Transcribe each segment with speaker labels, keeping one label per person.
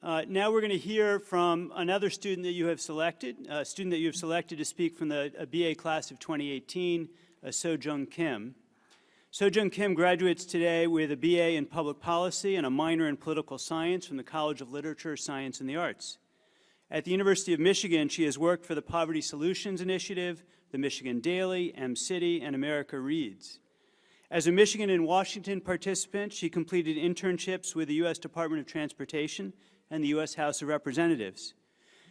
Speaker 1: Uh, now we're going to hear from another student that you have selected, a student that you have selected to speak from the BA class of 2018, uh, Jung Kim. So Jung Kim graduates today with a BA in Public Policy and a minor in Political Science from the College of Literature, Science, and the Arts. At the University of Michigan, she has worked for the Poverty Solutions Initiative, the Michigan Daily, M-City, and America Reads. As a Michigan and Washington participant, she completed internships with the U.S. Department of Transportation and the U.S. House of Representatives.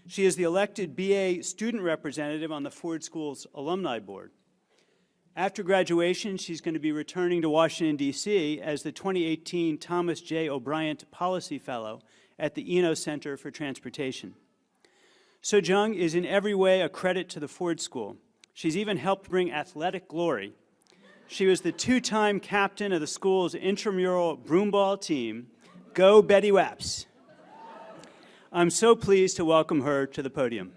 Speaker 1: She is the elected BA student representative on the Ford School's Alumni Board. After graduation, she's going to be returning to Washington, D.C. as the 2018 Thomas J. O'Brien Policy Fellow at the Eno Center for Transportation. So Jung is in every way a credit to the Ford School. She's even helped bring athletic glory. She was the two-time captain of the school's intramural broomball team. Go Betty Waps. I'm so pleased to welcome her to the podium.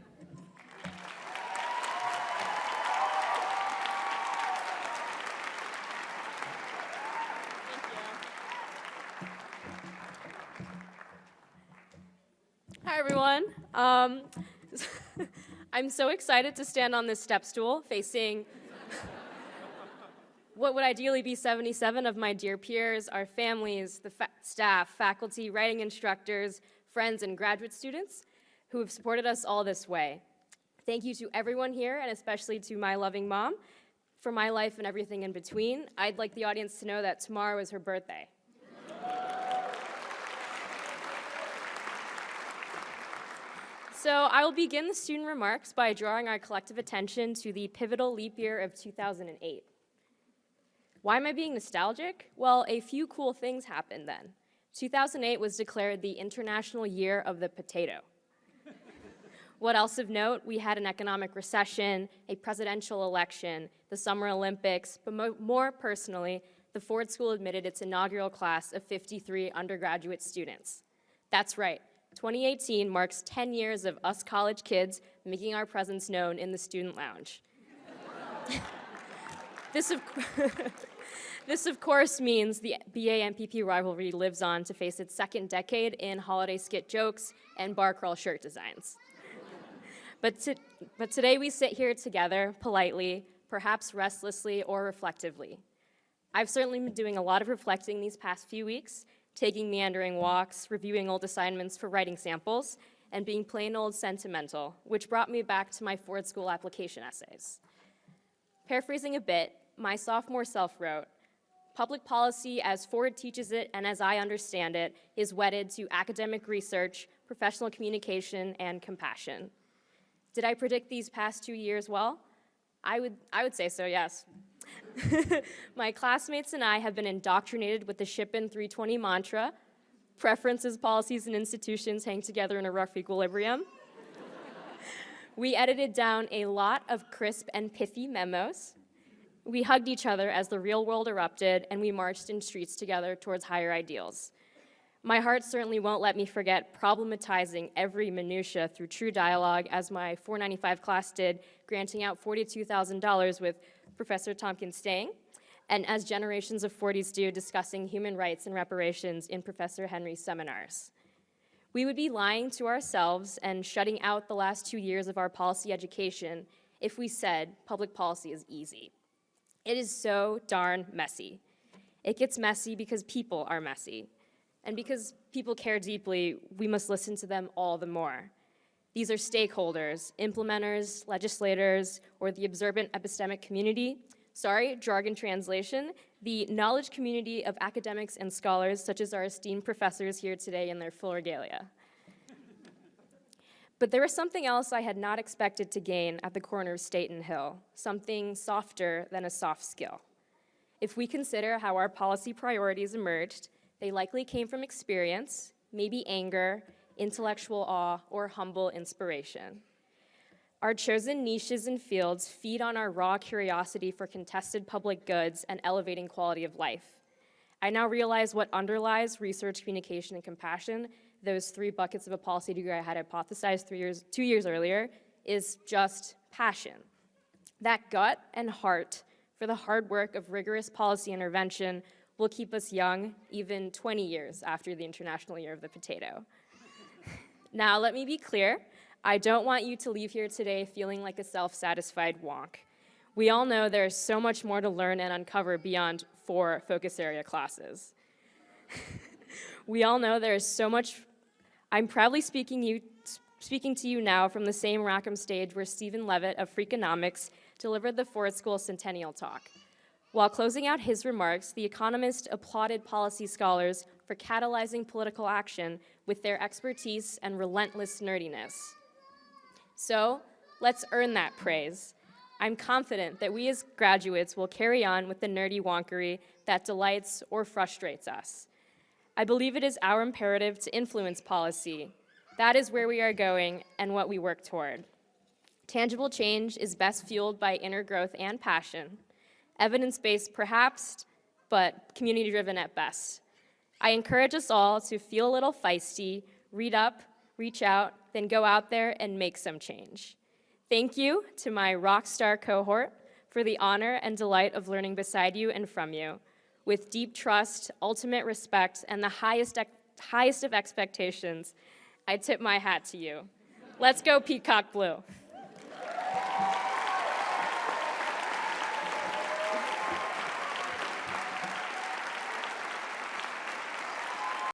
Speaker 2: Hi, everyone. Um, I'm so excited to stand on this step stool facing what would ideally be 77 of my dear peers, our families, the fa staff, faculty, writing instructors, friends, and graduate students who have supported us all this way. Thank you to everyone here, and especially to my loving mom, for my life and everything in between. I'd like the audience to know that tomorrow is her birthday. So I will begin the student remarks by drawing our collective attention to the pivotal leap year of 2008. Why am I being nostalgic? Well, a few cool things happened then. 2008 was declared the International Year of the Potato. what else of note? We had an economic recession, a presidential election, the Summer Olympics, but mo more personally, the Ford School admitted its inaugural class of 53 undergraduate students. That's right, 2018 marks 10 years of us college kids making our presence known in the student lounge. this, of This, of course, means the BA-MPP rivalry lives on to face its second decade in holiday skit jokes and bar crawl shirt designs. but, to, but today we sit here together, politely, perhaps restlessly or reflectively. I've certainly been doing a lot of reflecting these past few weeks, taking meandering walks, reviewing old assignments for writing samples, and being plain old sentimental, which brought me back to my Ford School application essays. Paraphrasing a bit, my sophomore self wrote, Public policy, as Ford teaches it and as I understand it, is wedded to academic research, professional communication, and compassion. Did I predict these past two years well? I would, I would say so, yes. My classmates and I have been indoctrinated with the Shipan 320 mantra, preferences, policies, and institutions hang together in a rough equilibrium. we edited down a lot of crisp and pithy memos, we hugged each other as the real world erupted, and we marched in streets together towards higher ideals. My heart certainly won't let me forget problematizing every minutia through true dialogue, as my 495 class did, granting out $42,000 with Professor Tompkins-Stange, and as generations of 40s do, discussing human rights and reparations in Professor Henry's seminars. We would be lying to ourselves and shutting out the last two years of our policy education if we said public policy is easy. It is so darn messy. It gets messy because people are messy. And because people care deeply, we must listen to them all the more. These are stakeholders, implementers, legislators, or the observant epistemic community. Sorry, jargon translation. The knowledge community of academics and scholars, such as our esteemed professors here today in their full regalia. But there was something else I had not expected to gain at the corner of State and Hill, something softer than a soft skill. If we consider how our policy priorities emerged, they likely came from experience, maybe anger, intellectual awe, or humble inspiration. Our chosen niches and fields feed on our raw curiosity for contested public goods and elevating quality of life. I now realize what underlies research, communication, and compassion those three buckets of a policy degree I had hypothesized three years, two years earlier is just passion. That gut and heart for the hard work of rigorous policy intervention will keep us young even 20 years after the International Year of the Potato. Now, let me be clear. I don't want you to leave here today feeling like a self-satisfied wonk. We all know there's so much more to learn and uncover beyond four focus area classes. we all know there's so much, I'm proudly speaking, you, speaking to you now from the same Rackham stage where Stephen Levitt of Freakonomics delivered the Ford School Centennial Talk. While closing out his remarks, the economist applauded policy scholars for catalyzing political action with their expertise and relentless nerdiness. So, let's earn that praise. I'm confident that we as graduates will carry on with the nerdy wonkery that delights or frustrates us. I believe it is our imperative to influence policy. That is where we are going and what we work toward. Tangible change is best fueled by inner growth and passion, evidence-based perhaps, but community-driven at best. I encourage us all to feel a little feisty, read up, reach out, then go out there and make some change. Thank you to my rock star cohort for the honor and delight of learning beside you and from you. With deep trust, ultimate respect, and the highest, highest of expectations, I tip my hat to you. Let's go Peacock Blue.